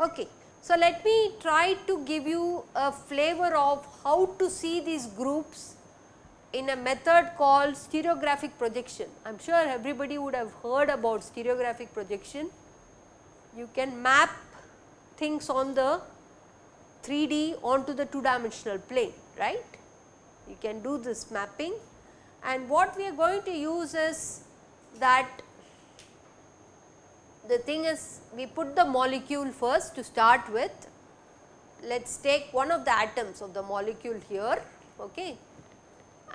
Okay. So, let me try to give you a flavor of how to see these groups in a method called stereographic projection. I am sure everybody would have heard about stereographic projection. You can map things on the 3D onto the 2 dimensional plane, right. You can do this mapping and what we are going to use is that the thing is we put the molecule first to start with. Let us take one of the atoms of the molecule here okay.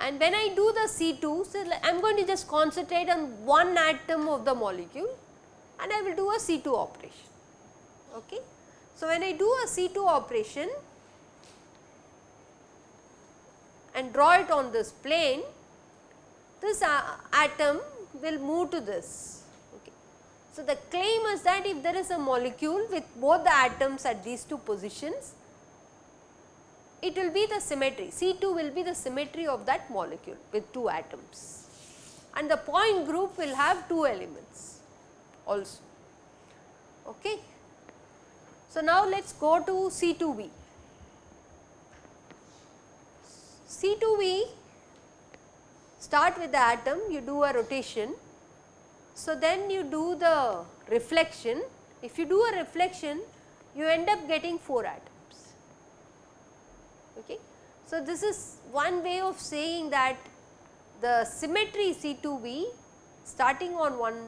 and when I do the C2, so I am going to just concentrate on one atom of the molecule and I will do a C2 operation. Okay. So, when I do a C2 operation and draw it on this plane, this uh, atom will move to this so, the claim is that if there is a molecule with both the atoms at these two positions, it will be the symmetry C2 will be the symmetry of that molecule with two atoms and the point group will have two elements also. Okay. So, now let us go to C2V. C2V start with the atom you do a rotation so, then you do the reflection, if you do a reflection you end up getting 4 atoms. Okay. So, this is one way of saying that the symmetry C2V starting on one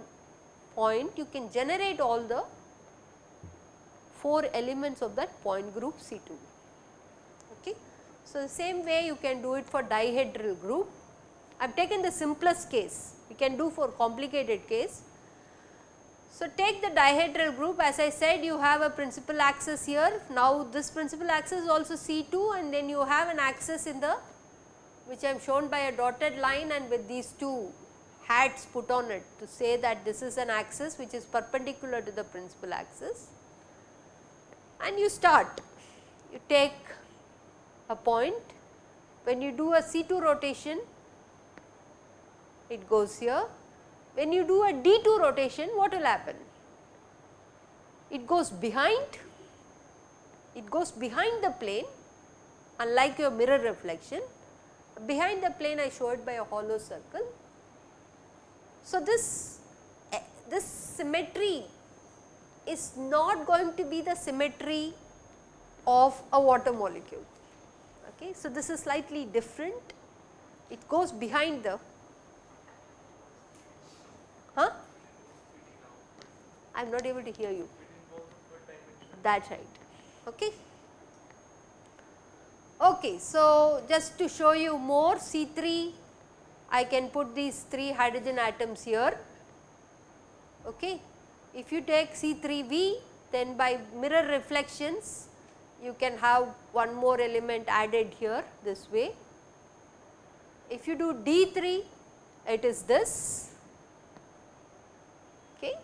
point you can generate all the 4 elements of that point group C2V. Okay. So, the same way you can do it for dihedral group. I have taken the simplest case we can do for complicated case. So, take the dihedral group as I said you have a principal axis here. Now, this principal axis is also C2 and then you have an axis in the which I am shown by a dotted line and with these two hats put on it to say that this is an axis which is perpendicular to the principal axis. And you start, you take a point, when you do a C2 rotation it goes here. When you do a D2 rotation what will happen? It goes behind, it goes behind the plane unlike your mirror reflection. Behind the plane I show it by a hollow circle. So, this, eh, this symmetry is not going to be the symmetry of a water molecule. Okay. So, this is slightly different, it goes behind the Huh? I am not able to hear you. That is right. Okay. Okay, so just to show you more C3, I can put these 3 hydrogen atoms here. Okay. If you take C3V, then by mirror reflections, you can have one more element added here this way. If you do D3, it is this okay.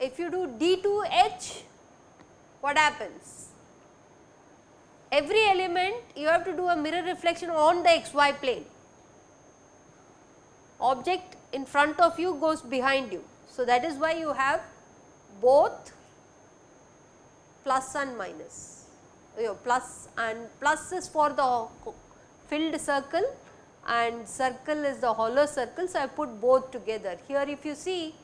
if you do D2H, what happens? Every element you have to do a mirror reflection on the xy plane. Object in front of you goes behind you. So, that is why you have both plus and minus. You plus and plus is for the filled circle and circle is the hollow circle. So, I put both together. Here if you see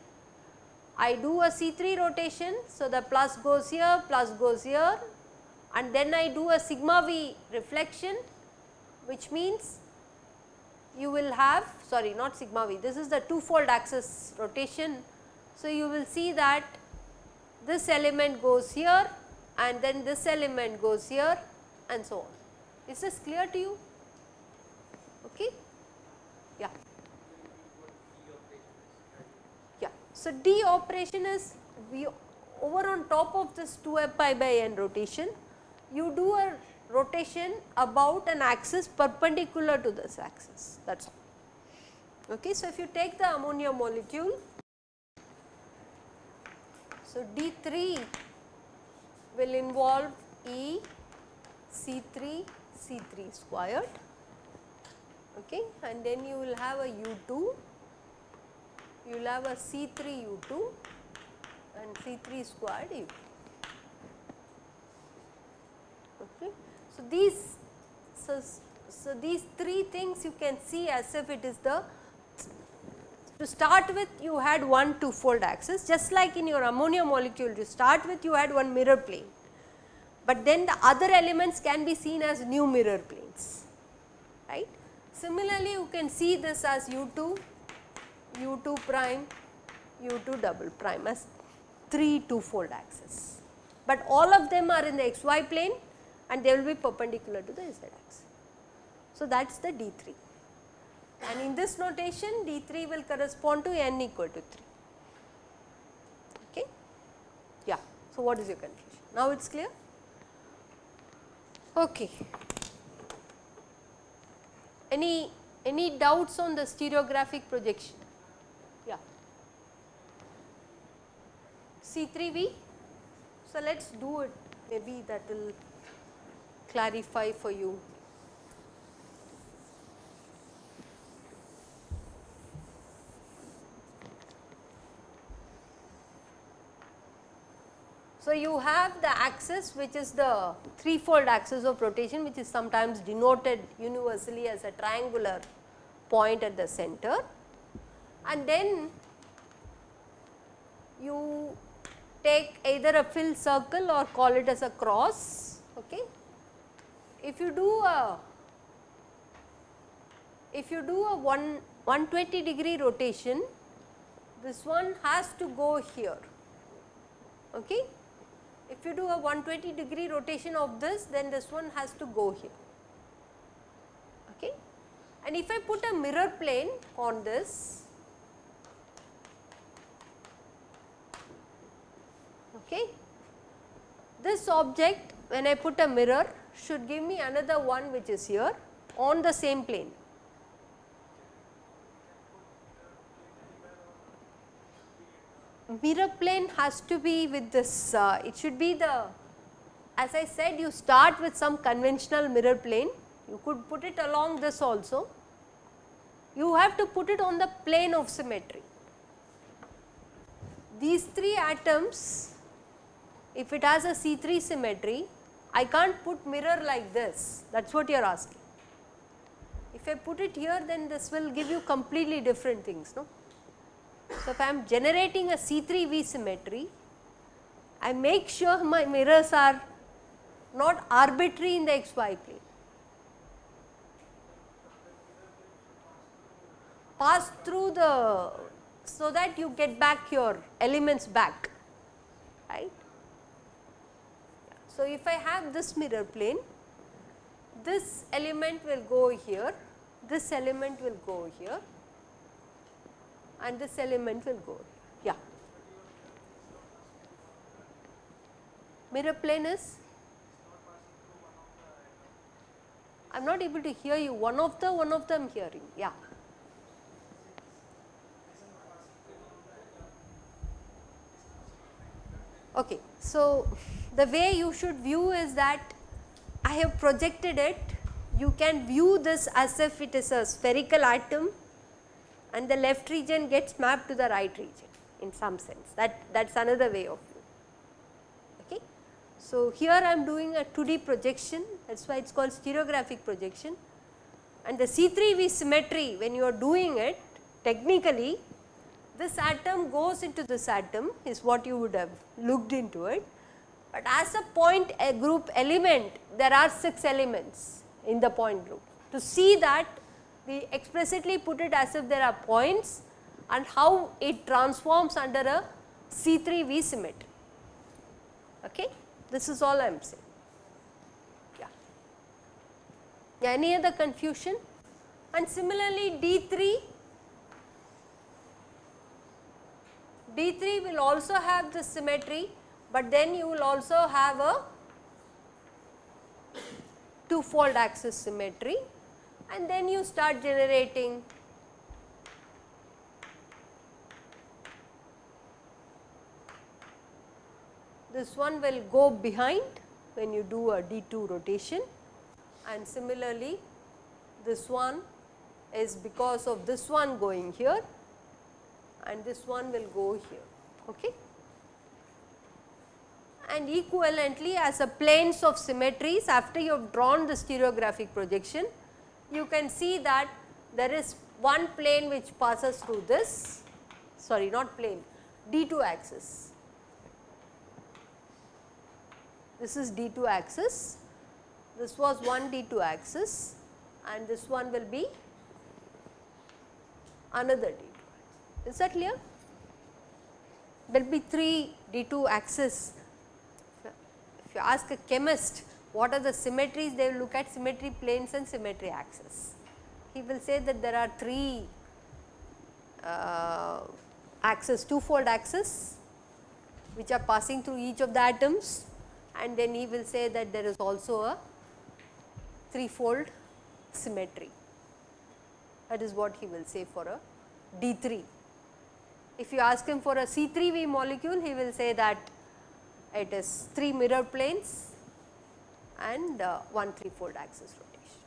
I do a C3 rotation. So, the plus goes here, plus goes here and then I do a sigma v reflection which means you will have sorry not sigma v this is the two fold axis rotation. So, you will see that this element goes here and then this element goes here and so on. Is this clear to you? Okay. Yeah. Yeah. So, D operation is we over on top of this 2 pi by n rotation, you do a rotation about an axis perpendicular to this axis that is all. Okay. So, if you take the ammonia molecule, so D3 will involve E C3 C3 squared okay? And then you will have a U2 you will have a C3 U2 and C3 squared U2 okay. So, these so, so these three things you can see as if it is the to start with you had one two fold axis just like in your ammonia molecule to start with you had one mirror plane, but then the other elements can be seen as new mirror planes right. Similarly, you can see this as u2, u2 prime, u2 double prime as 3 two fold axis, but all of them are in the xy plane and they will be perpendicular to the z axis. So, that is the D3 and in this notation D3 will correspond to n equal to 3. Okay. Yeah. So, what is your confusion? Now it is clear? Okay. Any any doubts on the stereographic projection? Yeah. C3V. So, let us do it maybe that will clarify for you. So, you have the axis which is the threefold axis of rotation which is sometimes denoted universally as a triangular point at the center and then you take either a fill circle or call it as a cross. Okay. If you do a if you do a 1 120 degree rotation this one has to go here. Okay. If you do a 120 degree rotation of this then this one has to go here. Okay. And if I put a mirror plane on this, okay, this object when I put a mirror should give me another one which is here on the same plane. Mirror plane has to be with this, uh, it should be the, as I said you start with some conventional mirror plane, you could put it along this also, you have to put it on the plane of symmetry. These 3 atoms, if it has a C3 symmetry, I can't put mirror like this, that is what you are asking. If I put it here then this will give you completely different things, no. So, if I am generating a C3V symmetry, I make sure my mirrors are not arbitrary in the xy plane. Pass through the, so that you get back your elements back, right. So, if I have this mirror plane, this element will go here, this element will go here and this element will go. Yeah. Mirror plane is I am not able to hear you, one of the one of them hearing, yeah. Okay. So, the way you should view is that I have projected it, you can view this as if it is a spherical atom and the left region gets mapped to the right region in some sense that that is another way of. Okay. So, here I am doing a 2D projection that is why it is called stereographic projection and the C3V symmetry when you are doing it technically this atom goes into this atom is what you would have looked into it. But as a point a group element there are 6 elements in the point group. To see that we explicitly put it as if there are points and how it transforms under a C3V symmetry. Okay? This is all I am saying. Yeah. Any other confusion? And similarly, D3, D3 will also have the symmetry, but then you will also have a two fold axis symmetry and then you start generating this one will go behind when you do a D2 rotation and similarly this one is because of this one going here and this one will go here. Okay. And equivalently as a planes of symmetries after you have drawn the stereographic projection, you can see that there is one plane which passes through this, sorry not plane, D2 axis. This is D2 axis, this was one D2 axis and this one will be another D2 Is that clear? There will be 3 D2 axis. If you ask a chemist what are the symmetries, they will look at symmetry planes and symmetry axis. He will say that there are 3 uh, axis, two-fold axis which are passing through each of the atoms and then he will say that there is also a threefold symmetry. That is what he will say for a D3. If you ask him for a C3V molecule, he will say that it is 3 mirror planes and uh, one threefold axis rotation.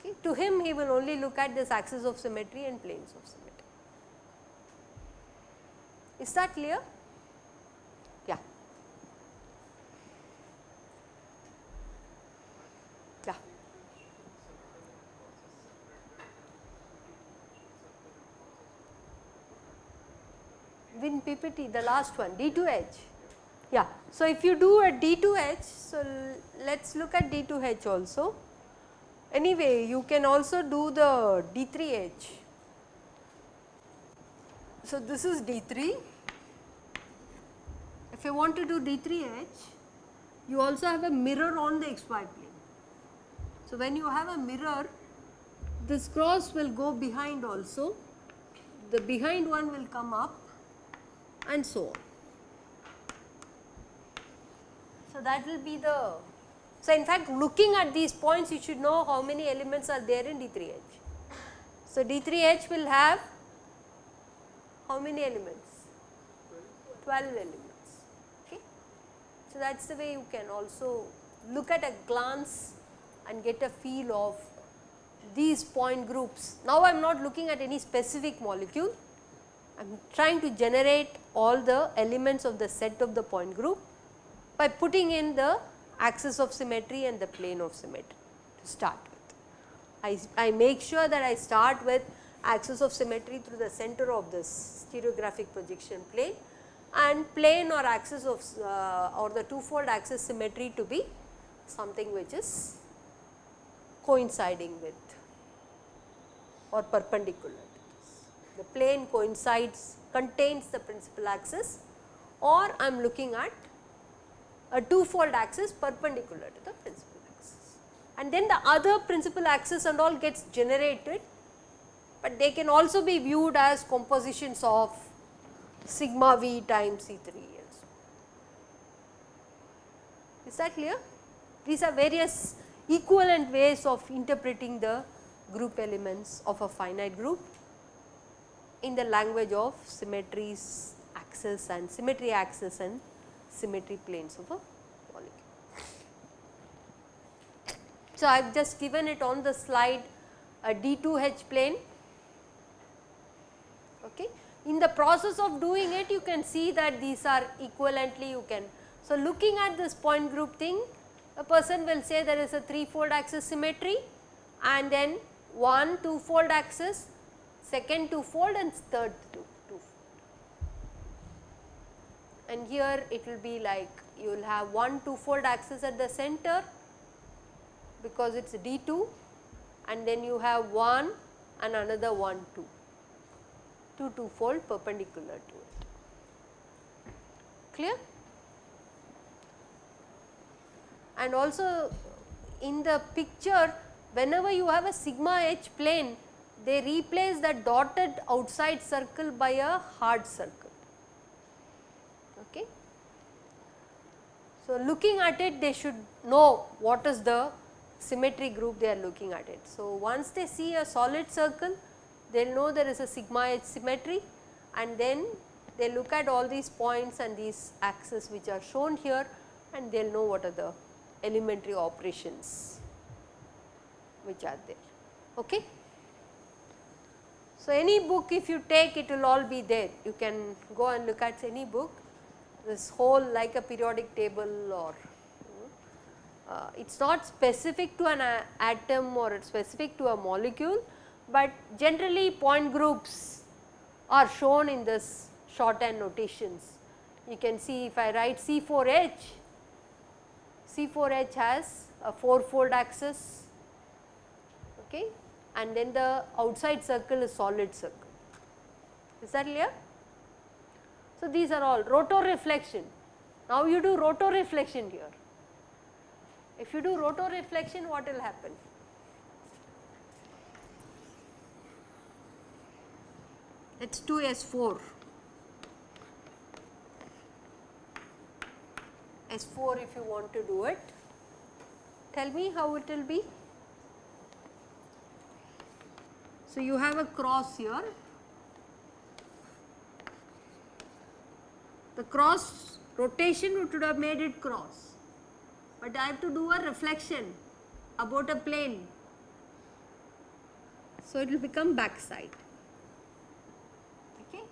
Okay. To him, he will only look at this axis of symmetry and planes of symmetry. Is that clear? in PPT the last one D2H. So, if you do a D2H, so let us look at D2H also. Anyway, you can also do the D3H. So, this is D3. If you want to do D3H, you also have a mirror on the xy plane. So, when you have a mirror, this cross will go behind also, the behind one will come up and so on. So, that will be the, so in fact looking at these points you should know how many elements are there in D3H. So, D3H will have how many elements? 12 elements. Okay. So, that is the way you can also look at a glance and get a feel of these point groups. Now, I am not looking at any specific molecule, I am trying to generate all the elements of the set of the point group by putting in the axis of symmetry and the plane of symmetry to start with. I, I make sure that I start with axis of symmetry through the center of this stereographic projection plane and plane or axis of uh, or the two-fold axis symmetry to be something which is coinciding with or perpendicular to this. the plane coincides contains the principal axis or I am looking at a two-fold axis perpendicular to the principal axis. And then the other principal axis and all gets generated, but they can also be viewed as compositions of sigma v times C3 and so. Is that clear? These are various equivalent ways of interpreting the group elements of a finite group in the language of symmetries axis and symmetry axis and symmetry planes of a molecule. So, I have just given it on the slide a D2H plane. Okay. In the process of doing it you can see that these are equivalently you can. So, looking at this point group thing a person will say there is a 3 fold axis symmetry and then one two fold axis second two fold and third two, two fold. And here it will be like you will have one two fold axis at the center because it is D2 and then you have one and another one two, two two fold perpendicular to it. Clear? And also in the picture whenever you have a sigma h plane they replace the dotted outside circle by a hard circle. Okay. So, looking at it they should know what is the symmetry group they are looking at it. So, once they see a solid circle they will know there is a sigma h symmetry and then they look at all these points and these axes which are shown here and they will know what are the elementary operations which are there. Okay. So, any book if you take it will all be there you can go and look at any book this whole like a periodic table or uh, it is not specific to an atom or it's specific to a molecule, but generally point groups are shown in this shorthand notations. You can see if I write C4H, C4H has a 4 fold axis okay, and then the outside circle is solid circle. Is that clear? So, these are all rotoreflection. Now, you do rotoreflection here. If you do rotoreflection what will happen? H2S4 S4 if you want to do it. Tell me how it will be. So, you have a cross here. The cross rotation would have made it cross but I have to do a reflection about a plane. So, it will become backside. Okay.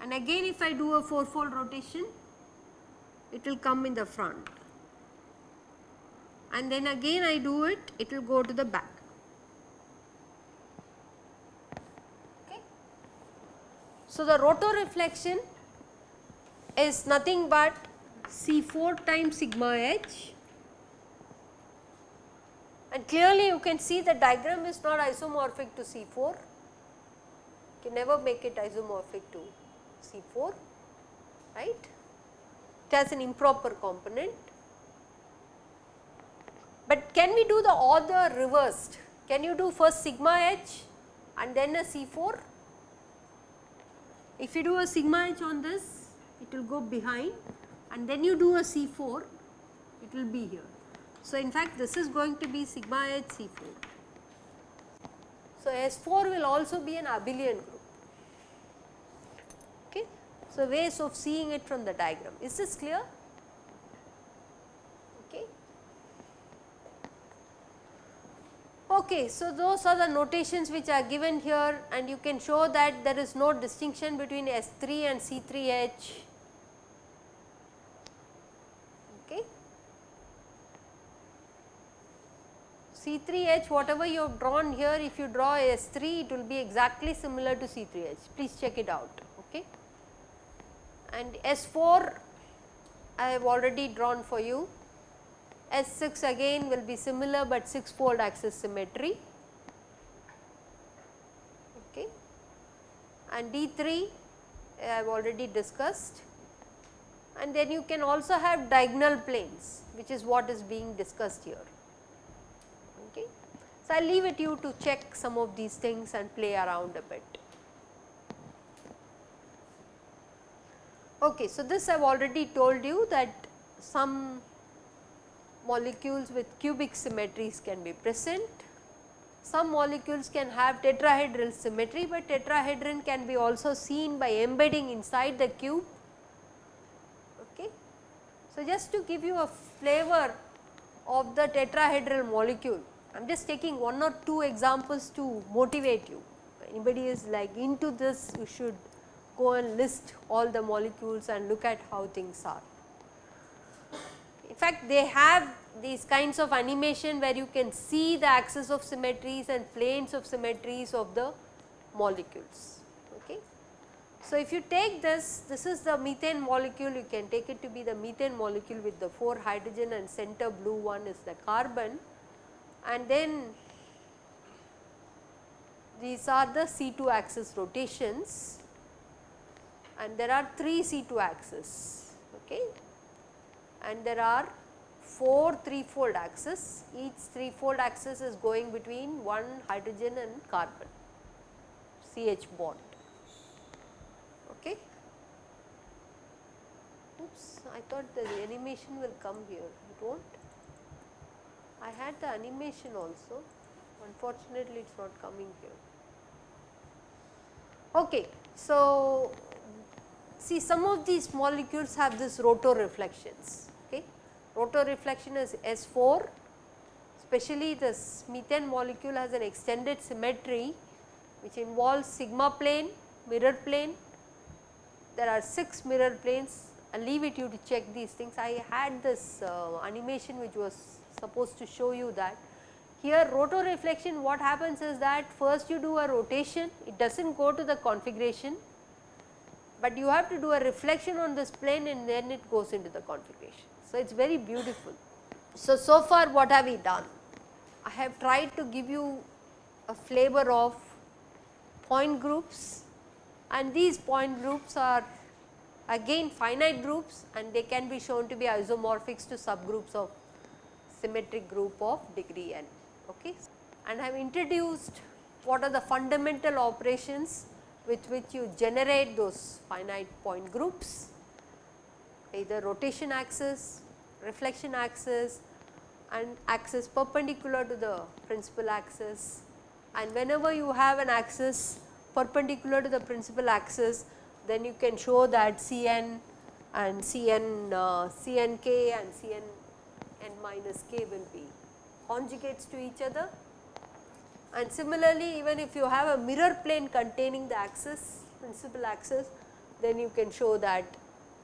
And again if I do a fourfold rotation, it will come in the front. And then again I do it, it will go to the back. Okay. So, the rotoreflection is nothing but C4 times sigma h and clearly you can see the diagram is not isomorphic to C4, you can never make it isomorphic to C4 right. It has an improper component. But can we do the order reversed? Can you do first sigma h and then a C4? If you do a sigma h on this, it will go behind and then you do a C4, it will be here. So, in fact, this is going to be sigma h C4. So, S4 will also be an abelian group. Okay. So, ways of seeing it from the diagram. Is this clear? Okay. Okay, so those are the notations which are given here and you can show that there is no distinction between S3 and C3H C3H whatever you have drawn here if you draw S3 it will be exactly similar to C3H please check it out okay. And S4 I have already drawn for you S6 again will be similar but 6 fold axis symmetry okay and D3 I have already discussed and then you can also have diagonal planes which is what is being discussed here. Okay. So, I will leave it you to check some of these things and play around a bit. Okay, so this I have already told you that some molecules with cubic symmetries can be present. Some molecules can have tetrahedral symmetry, but tetrahedron can be also seen by embedding inside the cube. Okay. So, just to give you a flavor of the tetrahedral molecule, I am just taking one or two examples to motivate you. Anybody is like into this, you should go and list all the molecules and look at how things are. In fact, they have these kinds of animation where you can see the axis of symmetries and planes of symmetries of the molecules. Okay. So, if you take this, this is the methane molecule, you can take it to be the methane molecule with the 4 hydrogen and center blue one is the carbon and then these are the C2 axis rotations and there are 3 C2 axes okay and there are 4 3 fold axis each 3 fold axis is going between one hydrogen and carbon CH bond okay. Oops, I thought the animation will come here, it will not. I had the animation also, unfortunately it is not coming here. Okay. So, see some of these molecules have this rotoreflections. Okay. Rotoreflection is S4 especially this methane molecule has an extended symmetry which involves sigma plane, mirror plane. There are 6 mirror planes I will leave it you to check these things. I had this uh, animation which was supposed to show you that. Here rotor reflection what happens is that first you do a rotation, it does not go to the configuration, but you have to do a reflection on this plane and then it goes into the configuration. So, it is very beautiful. So, so far what have we done? I have tried to give you a flavor of point groups and these point groups are again finite groups and they can be shown to be isomorphics to subgroups of symmetric group of degree n. Okay. And I have introduced what are the fundamental operations with which you generate those finite point groups either rotation axis, reflection axis and axis perpendicular to the principal axis and whenever you have an axis perpendicular to the principal axis then you can show that Cn and Cn, uh, Cnk and Cn n minus k will be conjugates to each other. And similarly, even if you have a mirror plane containing the axis, principal axis, then you can show that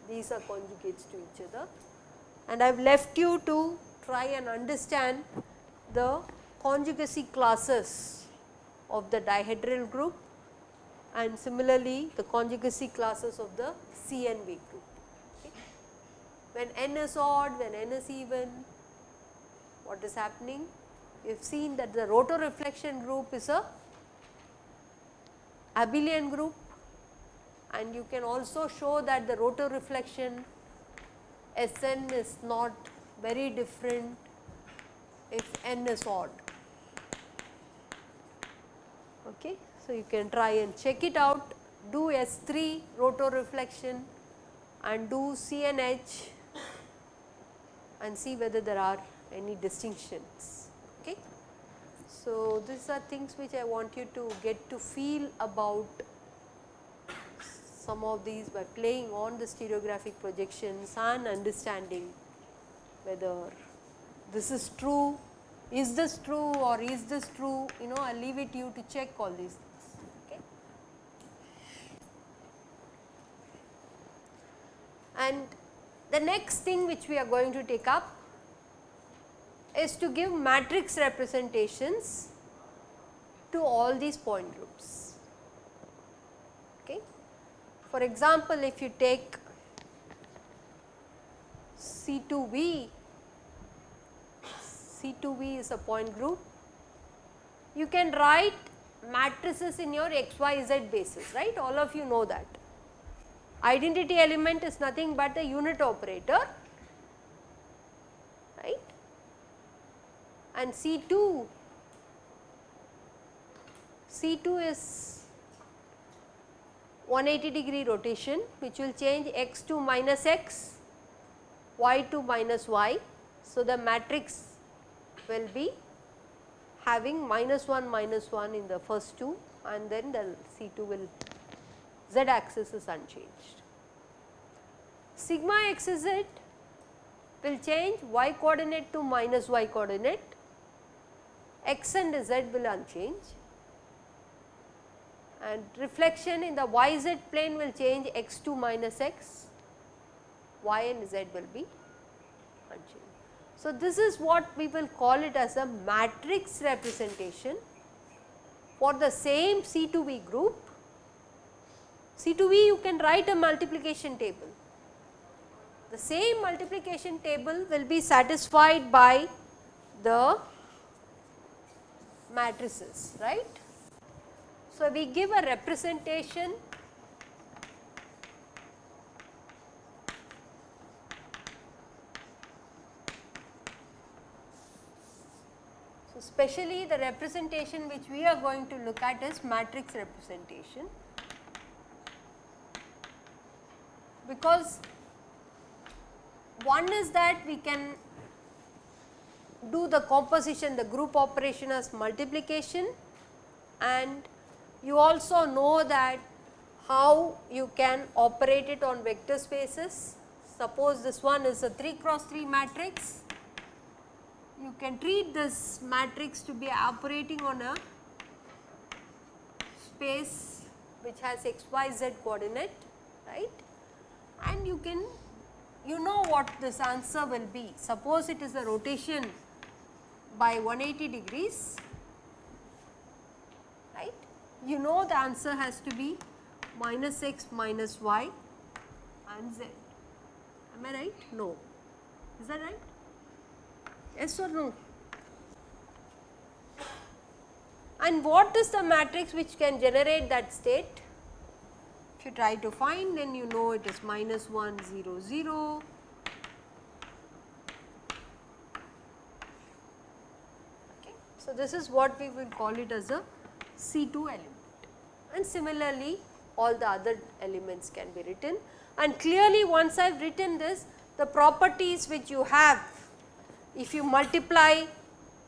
these are conjugates to each other. And I have left you to try and understand the conjugacy classes of the dihedral group and similarly the conjugacy classes of the CNV group. Okay. When n is odd, when n is even, what is happening? We have seen that the rotoreflection group is a abelian group and you can also show that the rotoreflection Sn is not very different if n is odd. Okay. So, you can try and check it out, do S3 rotoreflection and do CNH and see whether there are any distinctions. Okay. So, these are things which I want you to get to feel about some of these by playing on the stereographic projections and understanding whether this is true, is this true or is this true, you know I leave it you to check all these things. Okay. And the next thing which we are going to take up is to give matrix representations to all these point groups. For example, if you take C2V, C2V is a point group, you can write matrices in your XYZ basis, right, all of you know that. Identity element is nothing but the unit operator right? And C2 C2 is 180 degree rotation which will change x to minus x y to minus y. So, the matrix will be having minus 1 minus 1 in the first two and then the C2 will z axis is unchanged. Sigma x is z will change y coordinate to minus y coordinate, x and z will unchanged and reflection in the yz plane will change x to minus x, y and z will be unchanged. So, this is what we will call it as a matrix representation for the same C2V group C2V you can write a multiplication table. The same multiplication table will be satisfied by the matrices, right. So, we give a representation So, specially the representation which we are going to look at is matrix representation. because one is that we can do the composition the group operation as multiplication and you also know that how you can operate it on vector spaces. Suppose this one is a 3 cross 3 matrix, you can treat this matrix to be operating on a space which has x, y, z coordinate, right. And you can, you know what this answer will be. Suppose it is a rotation by 180 degrees. You know the answer has to be minus x minus y and z. Am I right? No. Is that right? Yes or no? And what is the matrix which can generate that state? If you try to find then you know it is minus 1 0 0. Okay. So, this is what we will call it as a C2 element and similarly all the other elements can be written and clearly once I have written this the properties which you have if you multiply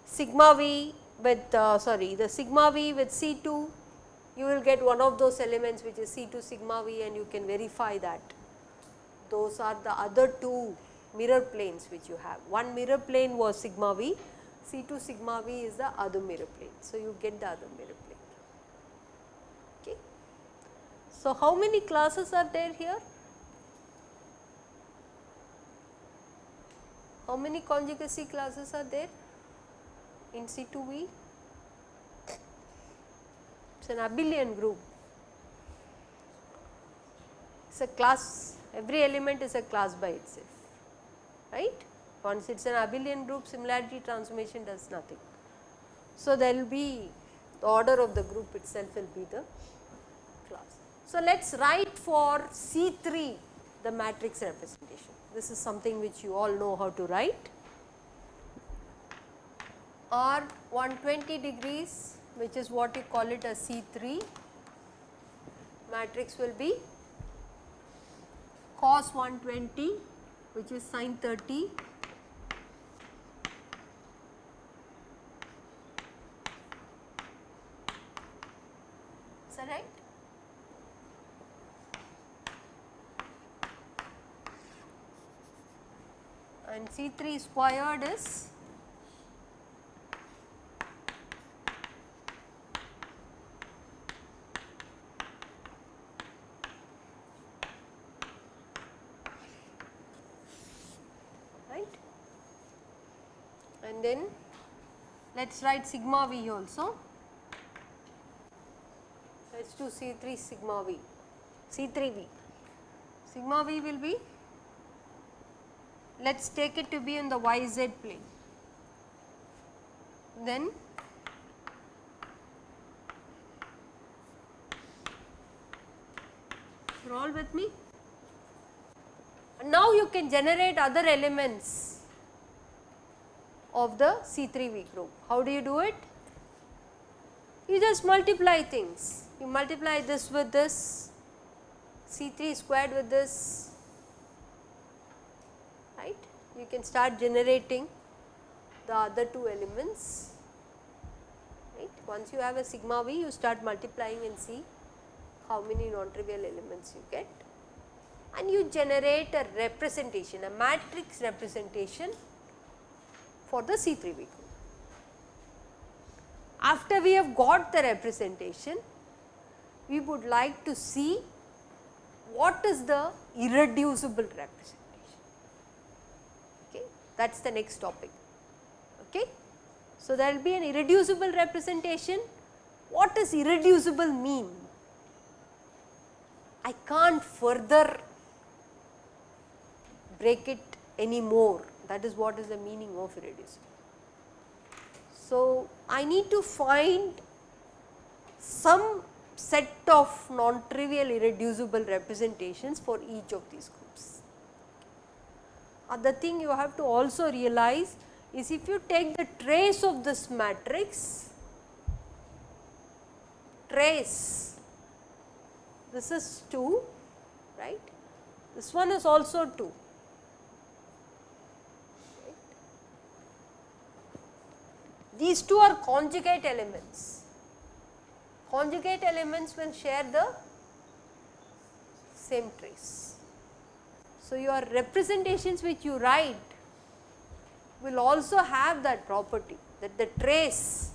sigma v with uh, sorry the sigma v with C2 you will get one of those elements which is C2 sigma v and you can verify that. Those are the other two mirror planes which you have. One mirror plane was sigma v, C2 sigma v is the other mirror plane. So, you get the other mirror plane. Okay. So, how many classes are there here? How many conjugacy classes are there in C2V? It is an abelian group. It is a class, every element is a class by itself, right. Once it is an abelian group, similarity transformation does nothing. So, there will be the order of the group itself will be the. So, let us write for C3 the matrix representation. This is something which you all know how to write. R 120 degrees which is what you call it as C3 matrix will be cos 120 which is sin 30 is that right? and C3 squared is right? And then let us write sigma v also. Let us do C3 sigma v. C3v sigma v will be let us take it to be in the yz plane. Then you are all with me? Now you can generate other elements of the C3V group. How do you do it? You just multiply things. You multiply this with this, C3 squared with this. You can start generating the other two elements, right. Once you have a sigma v, you start multiplying and see how many non-trivial elements you get and you generate a representation, a matrix representation for the C3V group. After we have got the representation, we would like to see what is the irreducible representation that is the next topic. Okay. So, there will be an irreducible representation. What does irreducible mean? I can't further break it any more that is what is the meaning of irreducible. So, I need to find some set of non-trivial irreducible representations for each of these groups. Other thing you have to also realize is if you take the trace of this matrix, trace, this is 2, right, this one is also 2. These two are conjugate elements. Conjugate elements will share the same trace. So, your representations which you write will also have that property that the trace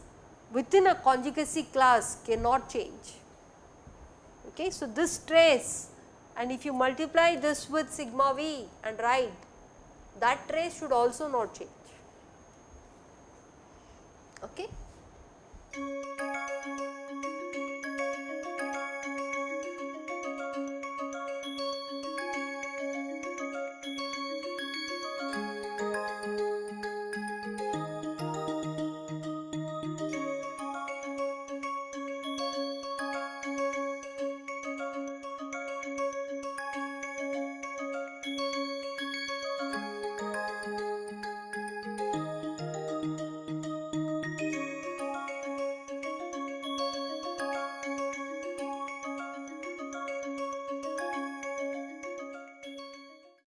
within a conjugacy class cannot change. Okay. So, this trace and if you multiply this with sigma v and write that trace should also not change. Okay.